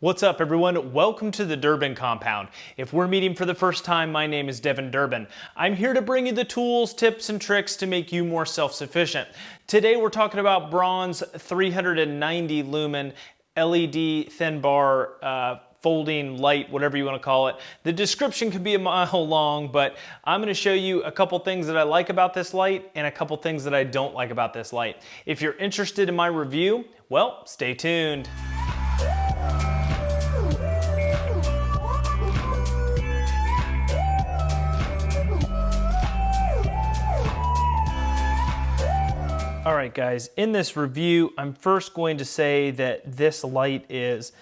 What's up everyone? Welcome to the Durbin Compound. If we're meeting for the first time, my name is Devin Durbin. I'm here to bring you the tools, tips, and tricks to make you more self-sufficient. Today we're talking about Braun 390 lumen LED thin bar uh, folding light, whatever you want to call it. The description could be a mile long, but I'm going to show you a couple things that I like about this light and a couple things that I don't like about this light. If you're interested in my review, well, stay tuned. Right guys, in this review, I'm first going to say that this light is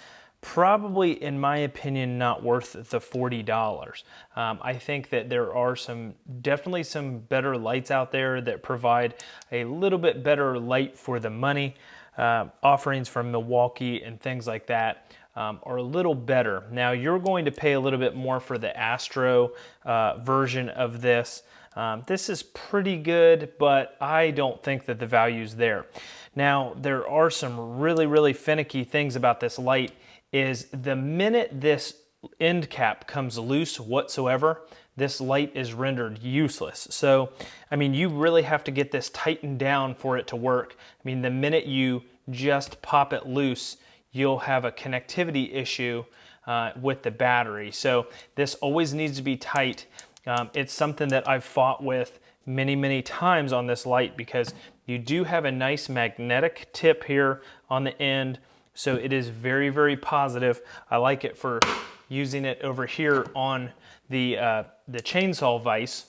probably, in my opinion, not worth the $40. Um, I think that there are some, definitely some better lights out there that provide a little bit better light for the money. Uh, offerings from Milwaukee and things like that um, are a little better. Now you're going to pay a little bit more for the Astro uh, version of this. Um, this is pretty good, but I don't think that the value's there. Now, there are some really, really finicky things about this light is the minute this end cap comes loose whatsoever, this light is rendered useless. So, I mean, you really have to get this tightened down for it to work. I mean, the minute you just pop it loose, you'll have a connectivity issue uh, with the battery. So this always needs to be tight. Um, it's something that I've fought with many, many times on this light because you do have a nice magnetic tip here on the end. So it is very, very positive. I like it for using it over here on the, uh, the chainsaw vise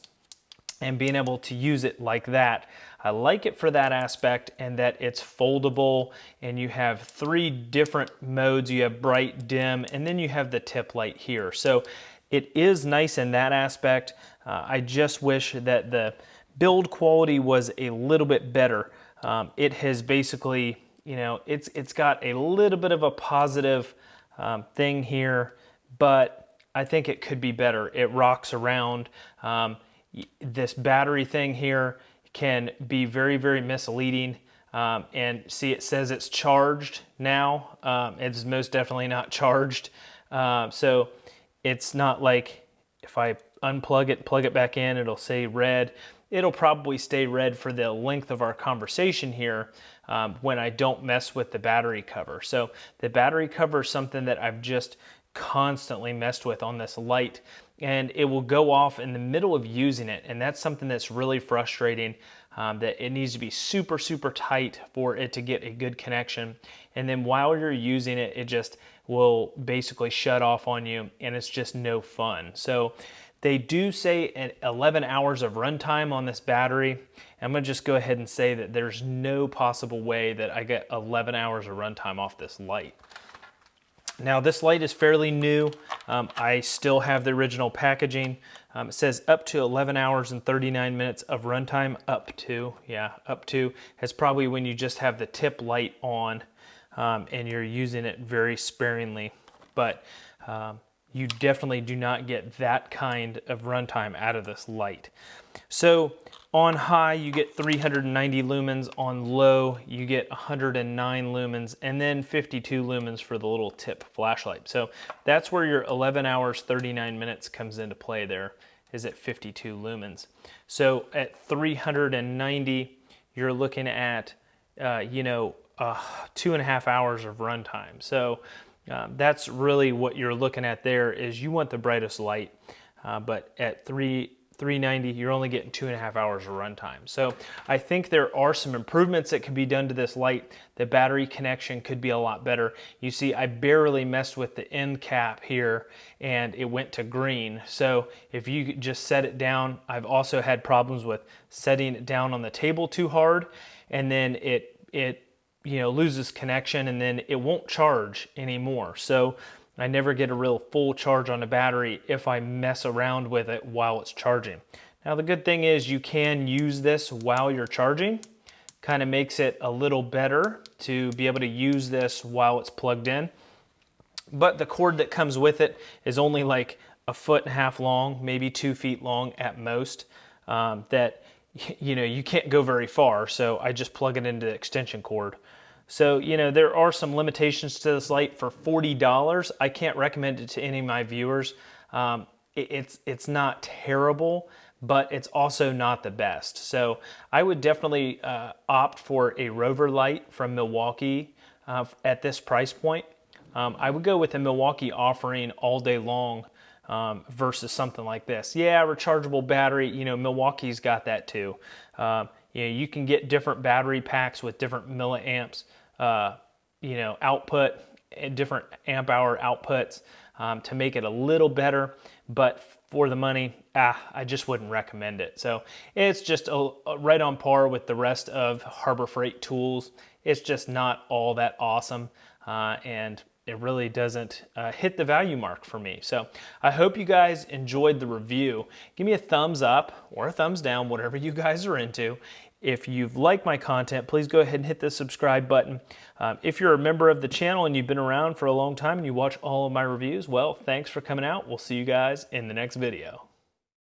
and being able to use it like that. I like it for that aspect and that it's foldable and you have three different modes. You have bright, dim, and then you have the tip light here. So it is nice in that aspect. Uh, I just wish that the build quality was a little bit better. Um, it has basically, you know, it's it's got a little bit of a positive um, thing here, but I think it could be better. It rocks around. Um, this battery thing here can be very, very misleading. Um, and see, it says it's charged now. Um, it's most definitely not charged. Uh, so it's not like if I unplug it, plug it back in, it'll say red. It'll probably stay red for the length of our conversation here um, when I don't mess with the battery cover. So the battery cover is something that I've just constantly messed with on this light and it will go off in the middle of using it and that's something that's really frustrating um, that it needs to be super super tight for it to get a good connection and then while you're using it it just will basically shut off on you and it's just no fun so they do say 11 hours of runtime on this battery. I'm gonna just go ahead and say that there's no possible way that I get 11 hours of runtime off this light. Now this light is fairly new. Um, I still have the original packaging. Um, it says up to 11 hours and 39 minutes of runtime. Up to, yeah, up to. It's probably when you just have the tip light on um, and you're using it very sparingly. But um, you definitely do not get that kind of runtime out of this light. So on high, you get 390 lumens. On low, you get 109 lumens and then 52 lumens for the little tip flashlight. So that's where your 11 hours, 39 minutes comes into play there is at 52 lumens. So at 390, you're looking at, uh, you know, uh, two and a half hours of runtime. So uh, that's really what you're looking at there is you want the brightest light, uh, but at 3, 390, you're only getting two and a half hours of runtime. So I think there are some improvements that can be done to this light. The battery connection could be a lot better. You see, I barely messed with the end cap here and it went to green. So if you just set it down, I've also had problems with setting it down on the table too hard and then it, it you know, loses connection and then it won't charge anymore. So I never get a real full charge on the battery if I mess around with it while it's charging. Now the good thing is you can use this while you're charging. Kind of makes it a little better to be able to use this while it's plugged in. But the cord that comes with it is only like a foot and a half long, maybe two feet long at most. Um, that you know you can't go very far, so I just plug it into the extension cord. So, you know, there are some limitations to this light for $40. I can't recommend it to any of my viewers. Um, it, it's, it's not terrible, but it's also not the best. So I would definitely uh, opt for a Rover light from Milwaukee uh, at this price point. Um, I would go with a Milwaukee offering all day long um, versus something like this. Yeah, rechargeable battery, you know, Milwaukee's got that too. Um, you know, you can get different battery packs with different milliamps, uh, you know, output and different amp hour outputs um, to make it a little better. But for the money, ah, I just wouldn't recommend it. So it's just a, a right on par with the rest of Harbor Freight tools. It's just not all that awesome. Uh, and it really doesn't uh, hit the value mark for me. So I hope you guys enjoyed the review. Give me a thumbs up or a thumbs down, whatever you guys are into. If you've liked my content, please go ahead and hit the subscribe button. Um, if you're a member of the channel and you've been around for a long time and you watch all of my reviews, well, thanks for coming out. We'll see you guys in the next video.